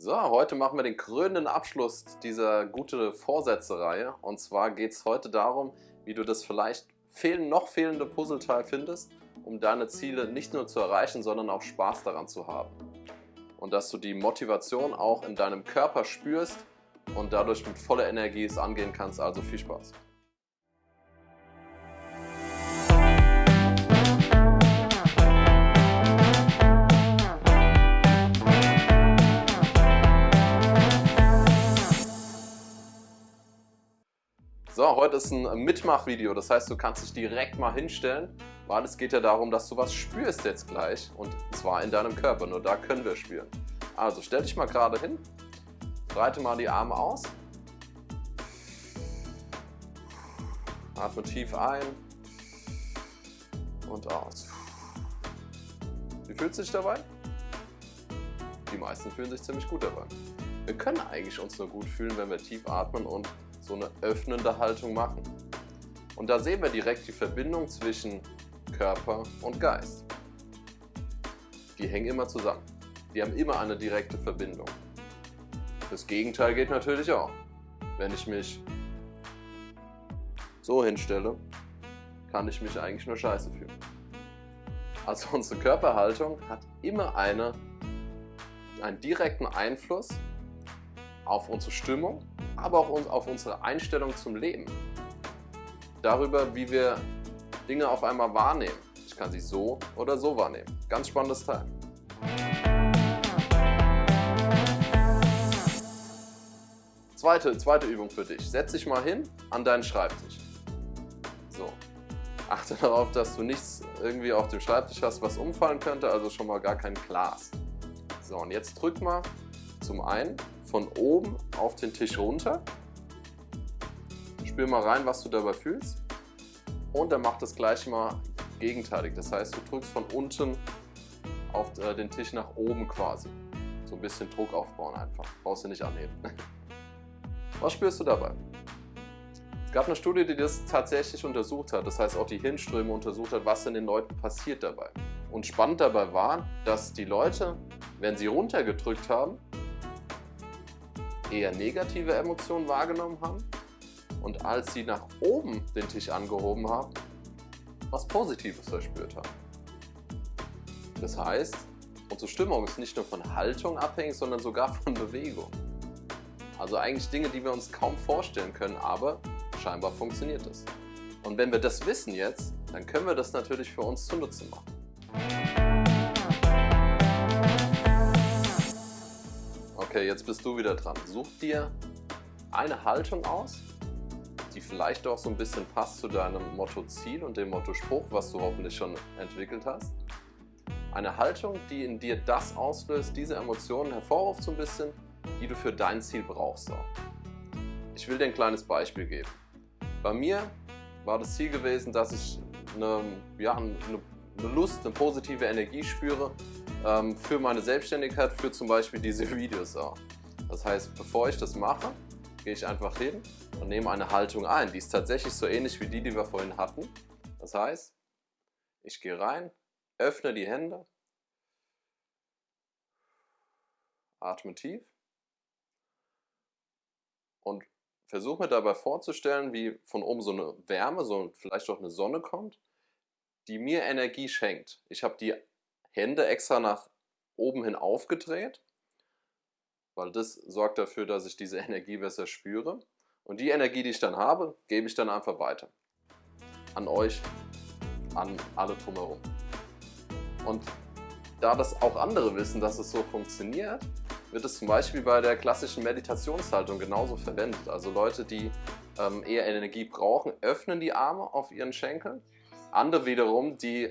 So, heute machen wir den krönenden Abschluss dieser gute Vorsätze-Reihe. Und zwar geht es heute darum, wie du das vielleicht fehlen, noch fehlende Puzzleteil findest, um deine Ziele nicht nur zu erreichen, sondern auch Spaß daran zu haben. Und dass du die Motivation auch in deinem Körper spürst und dadurch mit voller Energie es angehen kannst. Also viel Spaß! So, heute ist ein Mitmachvideo, das heißt, du kannst dich direkt mal hinstellen, weil es geht ja darum, dass du was spürst jetzt gleich und zwar in deinem Körper, nur da können wir spüren. Also stell dich mal gerade hin, breite mal die Arme aus, atme tief ein und aus. Wie fühlt sich dabei? Die meisten fühlen sich ziemlich gut dabei. Wir können eigentlich uns nur gut fühlen, wenn wir tief atmen und so eine öffnende Haltung machen. Und da sehen wir direkt die Verbindung zwischen Körper und Geist. Die hängen immer zusammen. Die haben immer eine direkte Verbindung. Das Gegenteil geht natürlich auch. Wenn ich mich so hinstelle, kann ich mich eigentlich nur scheiße fühlen. Also unsere Körperhaltung hat immer eine, einen direkten Einfluss auf unsere Stimmung aber auch auf unsere Einstellung zum Leben. Darüber, wie wir Dinge auf einmal wahrnehmen. Ich kann sie so oder so wahrnehmen. Ganz spannendes Teil. Zweite, zweite Übung für dich. Setz dich mal hin an deinen Schreibtisch. So. Achte darauf, dass du nichts irgendwie auf dem Schreibtisch hast, was umfallen könnte, also schon mal gar kein Glas. So, und jetzt drück mal zum einen von oben auf den Tisch runter. Spür mal rein, was du dabei fühlst. Und dann mach das gleich mal gegenteilig. Das heißt, du drückst von unten auf äh, den Tisch nach oben quasi. So ein bisschen Druck aufbauen einfach. Brauchst du nicht anheben. Was spürst du dabei? Es gab eine Studie, die das tatsächlich untersucht hat. Das heißt, auch die Hirnströme untersucht hat, was in den Leuten passiert dabei. Und spannend dabei war, dass die Leute, wenn sie runtergedrückt haben, eher negative Emotionen wahrgenommen haben und als sie nach oben den Tisch angehoben haben, was Positives verspürt haben. Das heißt, unsere Stimmung ist nicht nur von Haltung abhängig, sondern sogar von Bewegung. Also eigentlich Dinge, die wir uns kaum vorstellen können, aber scheinbar funktioniert es. Und wenn wir das wissen jetzt, dann können wir das natürlich für uns zunutze machen. Okay, jetzt bist du wieder dran. Such dir eine Haltung aus, die vielleicht auch so ein bisschen passt zu deinem Motto-Ziel und dem Motto-Spruch, was du hoffentlich schon entwickelt hast. Eine Haltung, die in dir das auslöst, diese Emotionen hervorruft so ein bisschen, die du für dein Ziel brauchst auch. Ich will dir ein kleines Beispiel geben. Bei mir war das Ziel gewesen, dass ich eine, ja, eine, eine Lust, eine positive Energie spüre, ähm, für meine Selbstständigkeit, für zum Beispiel diese Videos auch. Das heißt, bevor ich das mache, gehe ich einfach hin und nehme eine Haltung ein. Die ist tatsächlich so ähnlich wie die, die wir vorhin hatten. Das heißt, ich gehe rein, öffne die Hände, atme tief und versuche mir dabei vorzustellen, wie von oben so eine Wärme, so vielleicht auch eine Sonne kommt, die mir Energie schenkt. Ich habe die Hände extra nach oben hin aufgedreht, weil das sorgt dafür, dass ich diese Energie besser spüre. Und die Energie, die ich dann habe, gebe ich dann einfach weiter. An euch, an alle drumherum. Und da das auch andere wissen, dass es so funktioniert, wird es zum Beispiel bei der klassischen Meditationshaltung genauso verwendet. Also Leute, die ähm, eher Energie brauchen, öffnen die Arme auf ihren Schenkeln. Andere wiederum, die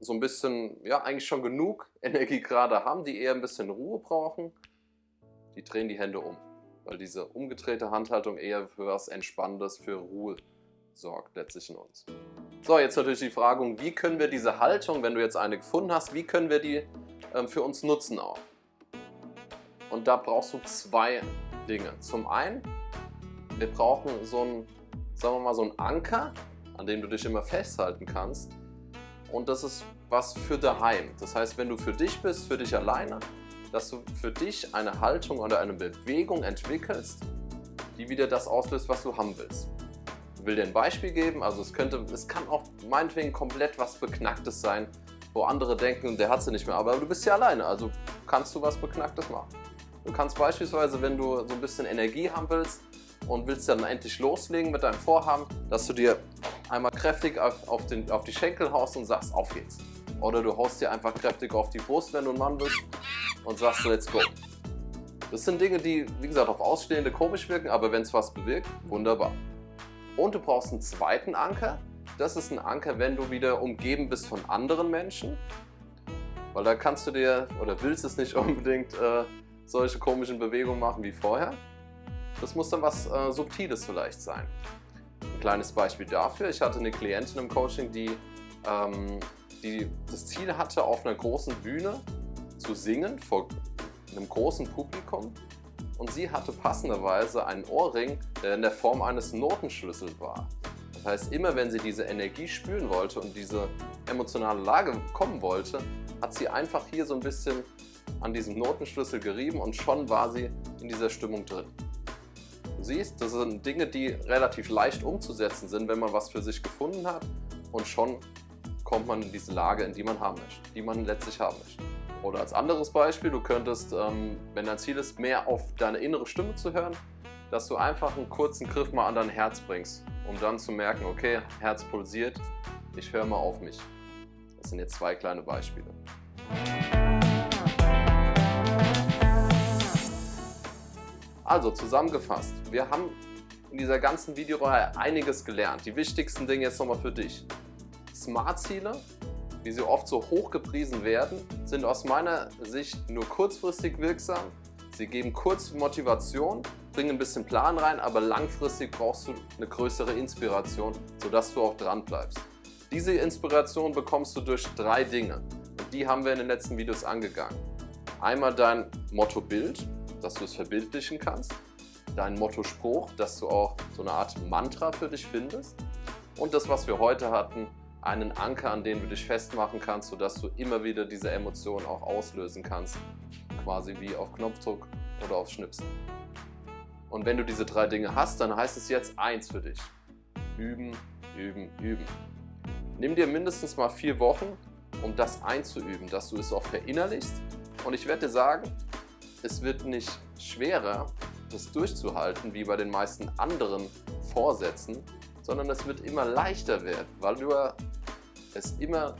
so ein bisschen, ja eigentlich schon genug Energie gerade haben, die eher ein bisschen Ruhe brauchen, die drehen die Hände um. Weil diese umgedrehte Handhaltung eher für was Entspannendes, für Ruhe sorgt letztlich in uns. So, jetzt natürlich die Frage, wie können wir diese Haltung, wenn du jetzt eine gefunden hast, wie können wir die ähm, für uns nutzen auch? Und da brauchst du zwei Dinge. Zum einen, wir brauchen so ein, sagen wir mal, so einen Anker, an dem du dich immer festhalten kannst, und das ist was für daheim. Das heißt, wenn du für dich bist, für dich alleine, dass du für dich eine Haltung oder eine Bewegung entwickelst, die wieder das auslöst, was du haben willst. Ich will dir ein Beispiel geben, also es könnte, es kann auch meinetwegen komplett was Beknacktes sein, wo andere denken, der hat sie nicht mehr, aber du bist ja alleine, also kannst du was Beknacktes machen. Du kannst beispielsweise, wenn du so ein bisschen Energie haben willst und willst dann endlich loslegen mit deinem Vorhaben, dass du dir einmal kräftig auf, den, auf die Schenkel haust und sagst, auf geht's. Oder du haust dir einfach kräftig auf die Brust, wenn du ein Mann bist und sagst, let's go. Das sind Dinge, die, wie gesagt, auf Ausstehende komisch wirken, aber wenn es was bewirkt, wunderbar. Und du brauchst einen zweiten Anker. Das ist ein Anker, wenn du wieder umgeben bist von anderen Menschen. Weil da kannst du dir, oder willst es nicht unbedingt, äh, solche komischen Bewegungen machen wie vorher. Das muss dann was äh, Subtiles vielleicht sein. Ein kleines Beispiel dafür. Ich hatte eine Klientin im Coaching, die, ähm, die das Ziel hatte, auf einer großen Bühne zu singen vor einem großen Publikum und sie hatte passenderweise einen Ohrring, der in der Form eines Notenschlüssels war. Das heißt, immer wenn sie diese Energie spüren wollte und diese emotionale Lage kommen wollte, hat sie einfach hier so ein bisschen an diesem Notenschlüssel gerieben und schon war sie in dieser Stimmung drin. Siehst, das sind Dinge, die relativ leicht umzusetzen sind, wenn man was für sich gefunden hat und schon kommt man in diese Lage, in die man haben möchte, die man letztlich haben möchte. Oder als anderes Beispiel, du könntest, ähm, wenn dein Ziel ist, mehr auf deine innere Stimme zu hören, dass du einfach einen kurzen Griff mal an dein Herz bringst, um dann zu merken, okay, Herz pulsiert, ich höre mal auf mich. Das sind jetzt zwei kleine Beispiele. Also zusammengefasst, wir haben in dieser ganzen Videoreihe einiges gelernt. Die wichtigsten Dinge jetzt nochmal für dich. Smart-Ziele wie sie oft so hoch gepriesen werden, sind aus meiner Sicht nur kurzfristig wirksam. Sie geben kurz Motivation, bringen ein bisschen Plan rein, aber langfristig brauchst du eine größere Inspiration, sodass du auch dran bleibst. Diese Inspiration bekommst du durch drei Dinge und die haben wir in den letzten Videos angegangen. Einmal dein Motto-Bild, dass du es verbildlichen kannst, dein Motto-Spruch, dass du auch so eine Art Mantra für dich findest und das, was wir heute hatten, einen Anker, an den du dich festmachen kannst, sodass du immer wieder diese Emotionen auch auslösen kannst, quasi wie auf Knopfdruck oder auf Schnipsen. Und wenn du diese drei Dinge hast, dann heißt es jetzt eins für dich. Üben, üben, üben. Nimm dir mindestens mal vier Wochen, um das einzuüben, dass du es auch verinnerlichst. Und ich werde dir sagen, es wird nicht schwerer, das durchzuhalten, wie bei den meisten anderen Vorsätzen, sondern es wird immer leichter werden, weil du es immer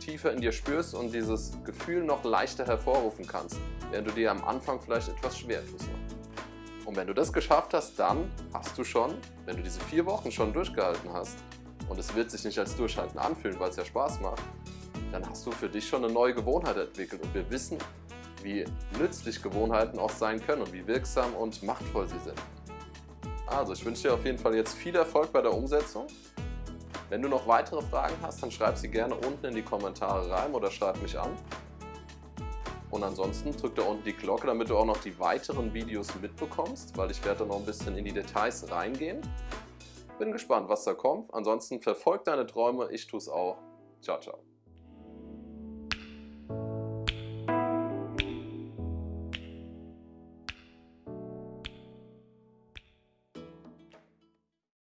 tiefer in dir spürst und dieses Gefühl noch leichter hervorrufen kannst, während du dir am Anfang vielleicht etwas schwer tust. Und wenn du das geschafft hast, dann hast du schon, wenn du diese vier Wochen schon durchgehalten hast, und es wird sich nicht als Durchhalten anfühlen, weil es ja Spaß macht, dann hast du für dich schon eine neue Gewohnheit entwickelt. Und wir wissen, wie nützlich Gewohnheiten auch sein können und wie wirksam und machtvoll sie sind. Also ich wünsche dir auf jeden Fall jetzt viel Erfolg bei der Umsetzung. Wenn du noch weitere Fragen hast, dann schreib sie gerne unten in die Kommentare rein oder schreib mich an. Und ansonsten drück da unten die Glocke, damit du auch noch die weiteren Videos mitbekommst, weil ich werde da noch ein bisschen in die Details reingehen. Bin gespannt, was da kommt. Ansonsten verfolg deine Träume, ich tue es auch. Ciao, ciao.